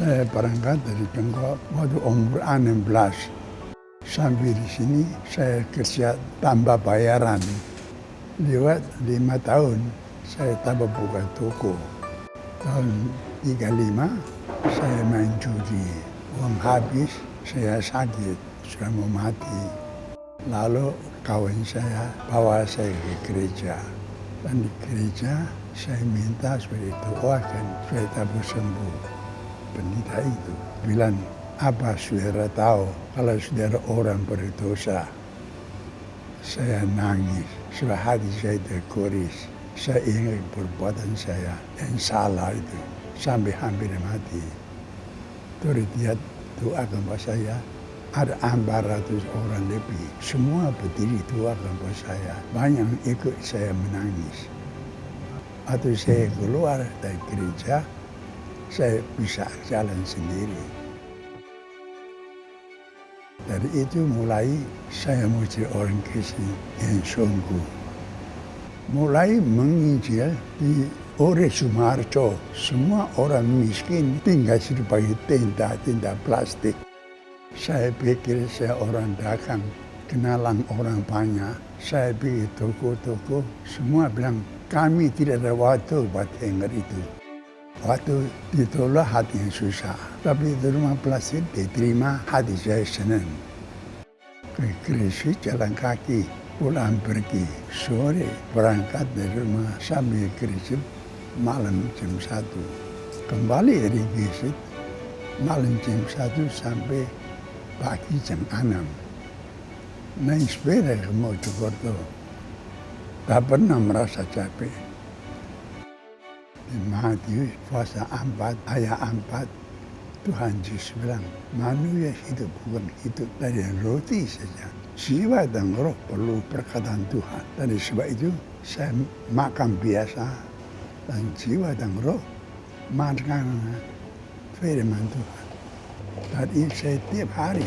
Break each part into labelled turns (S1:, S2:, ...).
S1: Saya berangkat dari Bangkok waktu umur 16. Sampai di sini saya kerja tambah bayaran. Lewat lima tahun saya tambah buka toko. Tahun 35 saya main judi. Uang habis, saya sakit, sudah mau mati. Lalu kawan saya bawa saya ke gereja. Dan di gereja saya minta supaya doakan supaya tabur sembuh pendeta itu bilang, apa saudara tahu kalau saudara orang berdosa? Saya nangis, sebab hati saya terkuris. Saya ingat perbuatan saya yang salah itu sampai hampir mati. Terus dia doakan buat saya, ada 400 orang lebih. Semua berdiri doakan buat saya. Banyak ikut saya menangis. Atau saya keluar dari gereja, saya bisa jalan sendiri. Dari itu mulai saya menjadi orang Kristen yang sungguh. Mulai menginjil di Ore Sumarjo, semua orang miskin tinggal sebagai tenda-tenda plastik. Saya pikir saya orang dagang, kenalan orang banyak. Saya pergi toko-toko, semua bilang kami tidak ada waktu buat dengar itu. Waktu ditolak hati susah. Tapi di rumah plastik diterima hati saya senang. Ke Gresik jalan kaki, pulang pergi. Sore berangkat dari rumah sampai Gresik malam jam satu. Kembali dari Gresik malam jam satu sampai pagi jam enam. Naik sepeda ke Mojokerto. Tak pernah merasa capek. Matius puasa empat, ayat empat, Tuhan Yesus bilang, manusia hidup bukan hidup dari roti saja. Jiwa dan roh perlu perkataan Tuhan. Dari sebab itu, saya makan biasa. Dan jiwa dan roh makan firman Tuhan. Tadi saya tiap hari,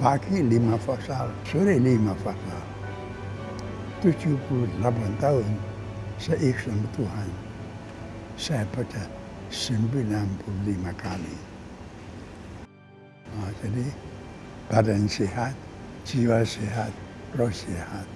S1: pagi lima fasal, sore lima fasal. 78 tahun saya ikhlas Tuhan saya baca 95 kali. Nah, jadi badan sehat, jiwa sehat, roh sehat.